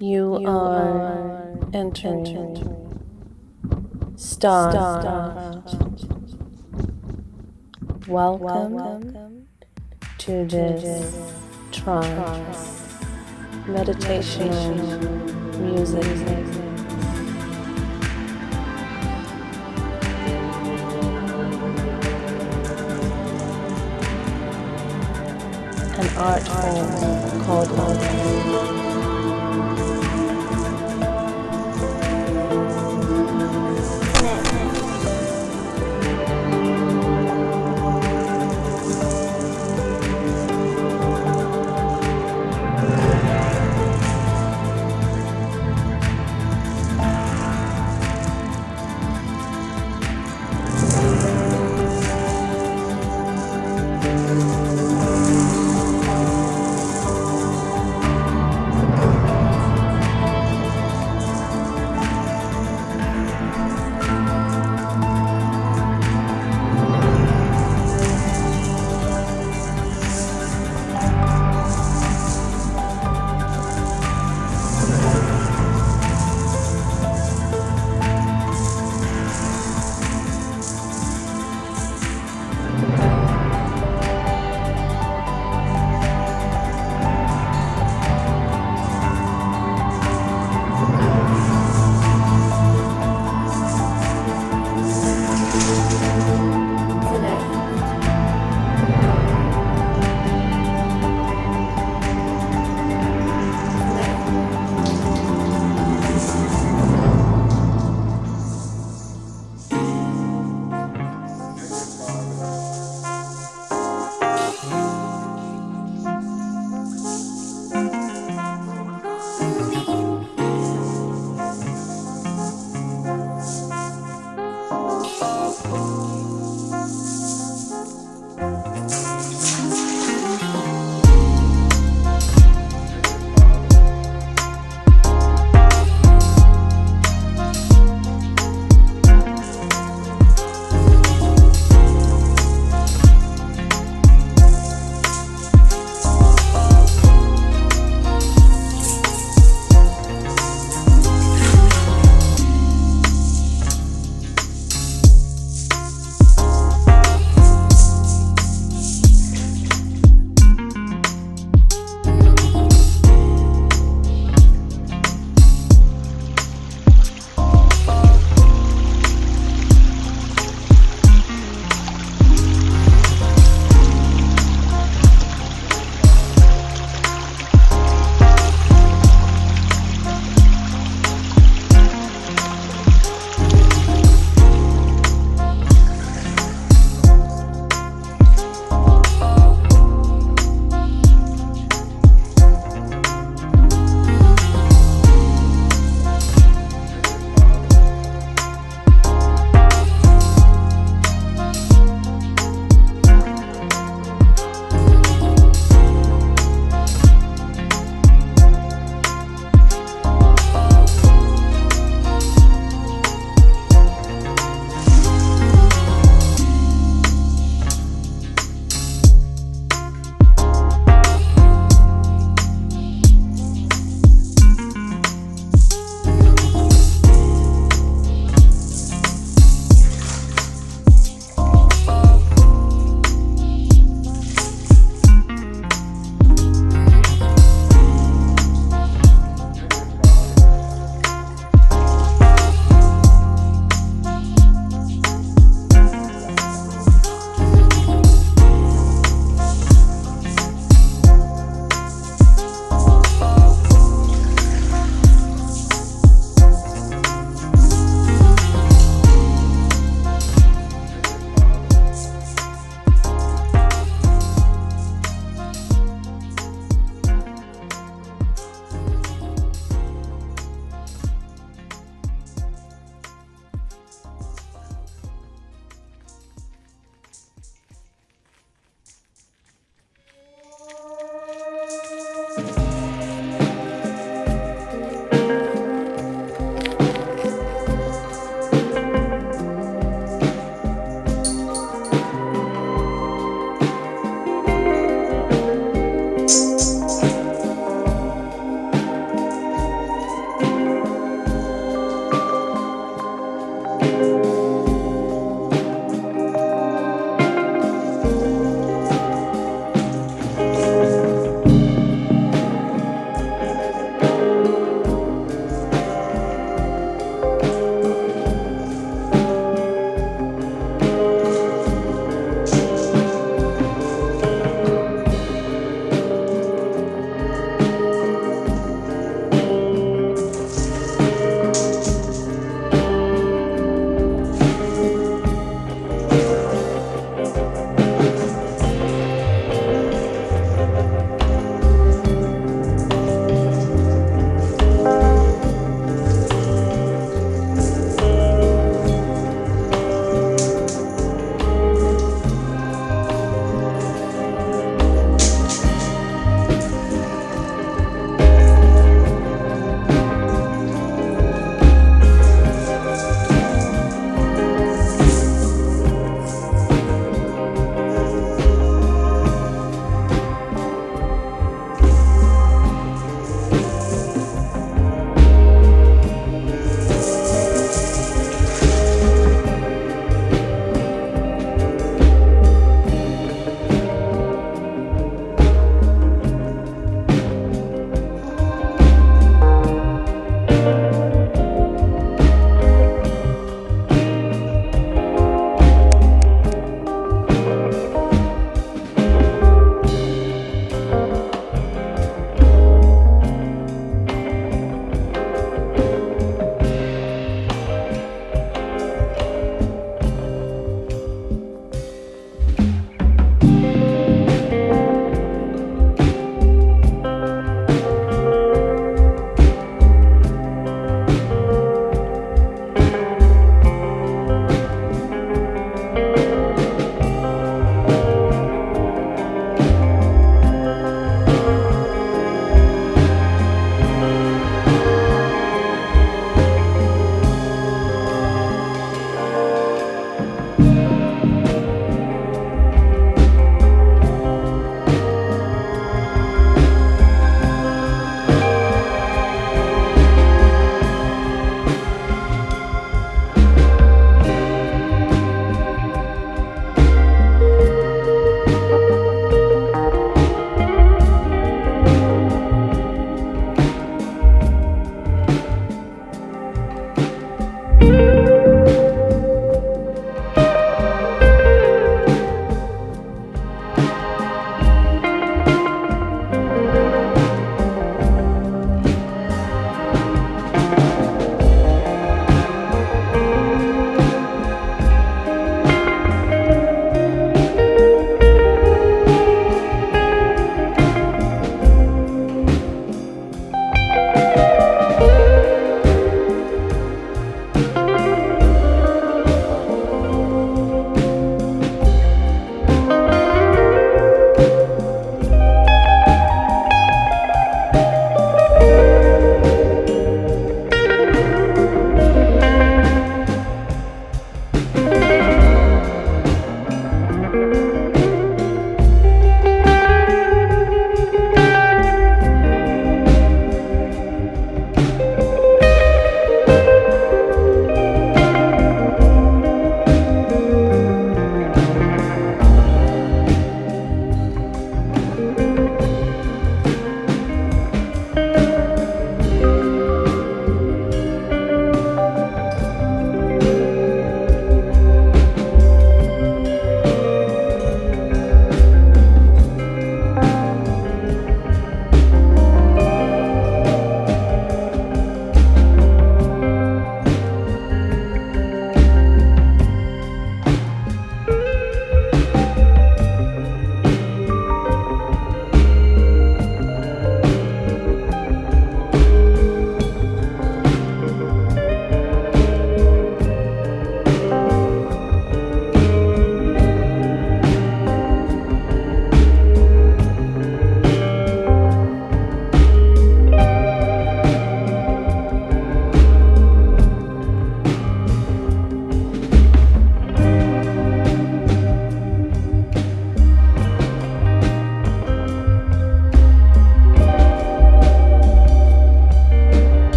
You are entering Star. Welcome to this trance meditation music. An art form called love.